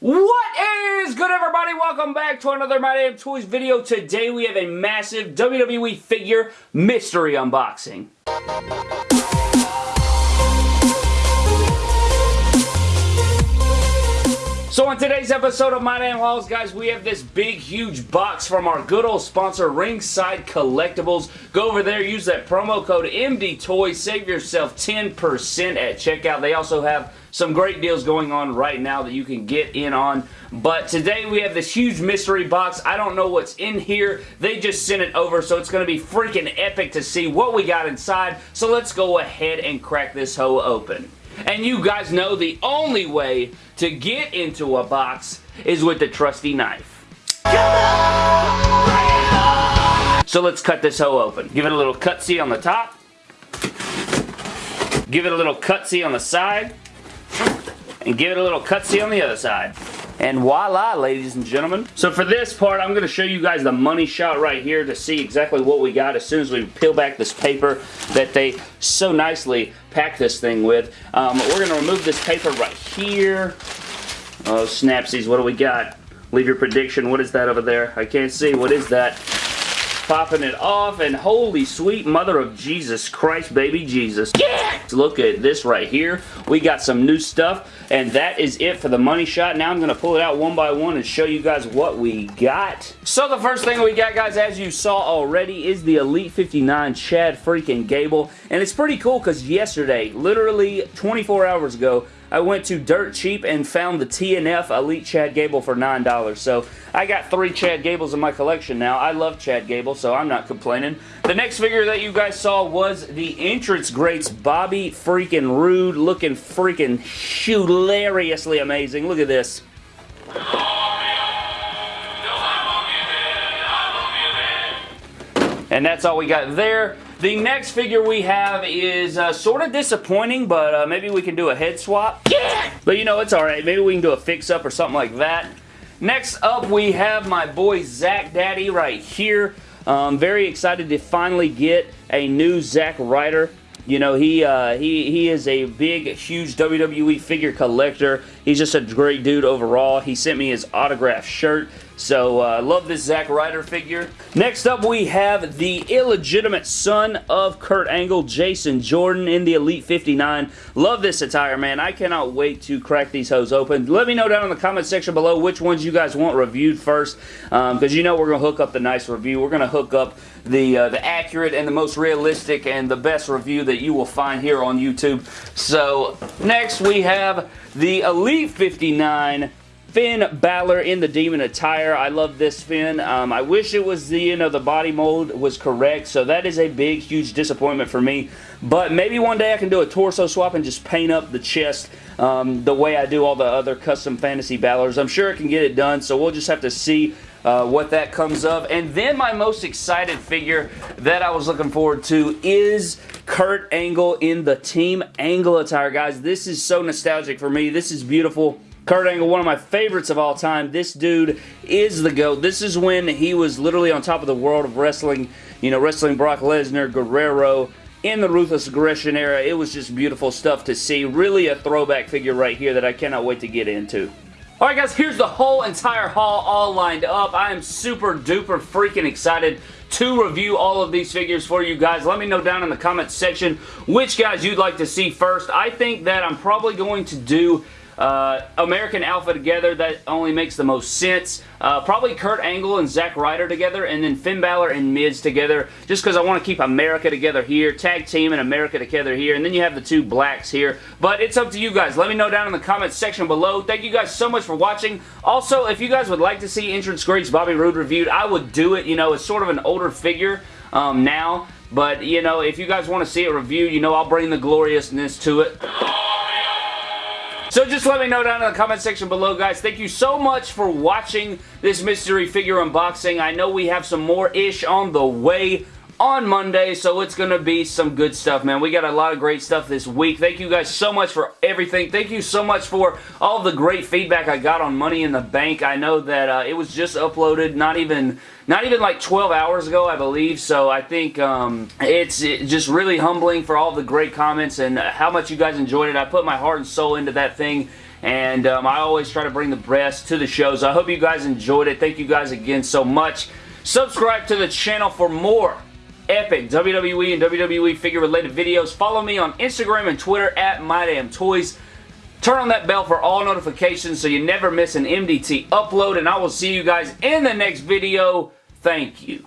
What is good everybody? Welcome back to another My Dang Toys video. Today we have a massive WWE figure mystery unboxing. So in today's episode of My Dang Hauls, guys, we have this big, huge box from our good old sponsor, Ringside Collectibles. Go over there, use that promo code MDTOYS, save yourself 10% at checkout. They also have some great deals going on right now that you can get in on. But today we have this huge mystery box. I don't know what's in here. They just sent it over, so it's going to be freaking epic to see what we got inside. So let's go ahead and crack this hoe open. And you guys know the only way to get into a box is with the trusty knife. So let's cut this hoe open. Give it a little cutsy on the top. Give it a little cutsy on the side. And give it a little cutsy on the other side. And voila, ladies and gentlemen. So for this part, I'm going to show you guys the money shot right here to see exactly what we got as soon as we peel back this paper that they so nicely pack this thing with. Um, we're going to remove this paper right here. Oh, snapsies, what do we got? Leave your prediction. What is that over there? I can't see. What is that? Popping it off and holy sweet mother of Jesus Christ baby Jesus. Yeah! look at this right here. We got some new stuff and that is it for the money shot. Now I'm going to pull it out one by one and show you guys what we got. So the first thing we got guys as you saw already is the Elite 59 Chad freaking Gable. And it's pretty cool because yesterday literally 24 hours ago I went to Dirt Cheap and found the TNF Elite Chad Gable for $9. So I got three Chad Gables in my collection now. I love Chad Gable, so I'm not complaining. The next figure that you guys saw was the Entrance Greats Bobby freaking Roode, looking freaking hilariously amazing. Look at this. And that's all we got there. The next figure we have is uh, sort of disappointing, but uh, maybe we can do a head swap. Yeah! But you know, it's alright. Maybe we can do a fix-up or something like that. Next up, we have my boy Zack Daddy right here. Um, very excited to finally get a new Zack Ryder. You know, he uh, he he is a big, huge WWE figure collector. He's just a great dude overall. He sent me his autographed shirt. So, I uh, love this Zack Ryder figure. Next up, we have the illegitimate son of Kurt Angle, Jason Jordan in the Elite 59. Love this attire, man. I cannot wait to crack these hoes open. Let me know down in the comment section below which ones you guys want reviewed first, because um, you know we're going to hook up the nice review. We're going to hook up the, uh, the accurate and the most realistic and the best review that you will find here on YouTube. So, next we have the Elite 59 Finn Balor in the Demon attire. I love this Finn. Um, I wish it was the, you know, the body mold was correct, so that is a big, huge disappointment for me. But maybe one day I can do a torso swap and just paint up the chest um, the way I do all the other custom fantasy Balors. I'm sure I can get it done, so we'll just have to see uh, what that comes of. And then my most excited figure that I was looking forward to is Kurt Angle in the Team Angle attire. Guys, this is so nostalgic for me. This is beautiful. Kurt Angle, one of my favorites of all time. This dude is the GOAT. This is when he was literally on top of the world of wrestling, you know, wrestling Brock Lesnar, Guerrero, in the Ruthless Aggression era. It was just beautiful stuff to see. Really a throwback figure right here that I cannot wait to get into. Alright guys, here's the whole entire haul all lined up. I am super duper freaking excited to review all of these figures for you guys. Let me know down in the comments section which guys you'd like to see first. I think that I'm probably going to do uh, American Alpha together, that only makes the most sense. Uh, probably Kurt Angle and Zack Ryder together, and then Finn Balor and Miz together, just because I want to keep America together here, Tag Team and America together here, and then you have the two blacks here. But it's up to you guys. Let me know down in the comments section below. Thank you guys so much for watching. Also, if you guys would like to see Entrance Greats Bobby Roode reviewed, I would do it. You know, it's sort of an older figure um, now, but, you know, if you guys want to see it reviewed, you know, I'll bring the gloriousness to it. So just let me know down in the comment section below, guys. Thank you so much for watching this mystery figure unboxing. I know we have some more-ish on the way on Monday, so it's going to be some good stuff, man. We got a lot of great stuff this week. Thank you guys so much for everything. Thank you so much for all the great feedback I got on Money in the Bank. I know that uh, it was just uploaded not even not even like 12 hours ago, I believe, so I think um, it's just really humbling for all the great comments and how much you guys enjoyed it. I put my heart and soul into that thing, and um, I always try to bring the best to the shows. I hope you guys enjoyed it. Thank you guys again so much. Subscribe to the channel for more epic WWE and WWE figure related videos. Follow me on Instagram and Twitter at MyDangToys. Turn on that bell for all notifications so you never miss an MDT upload, and I will see you guys in the next video. Thank you.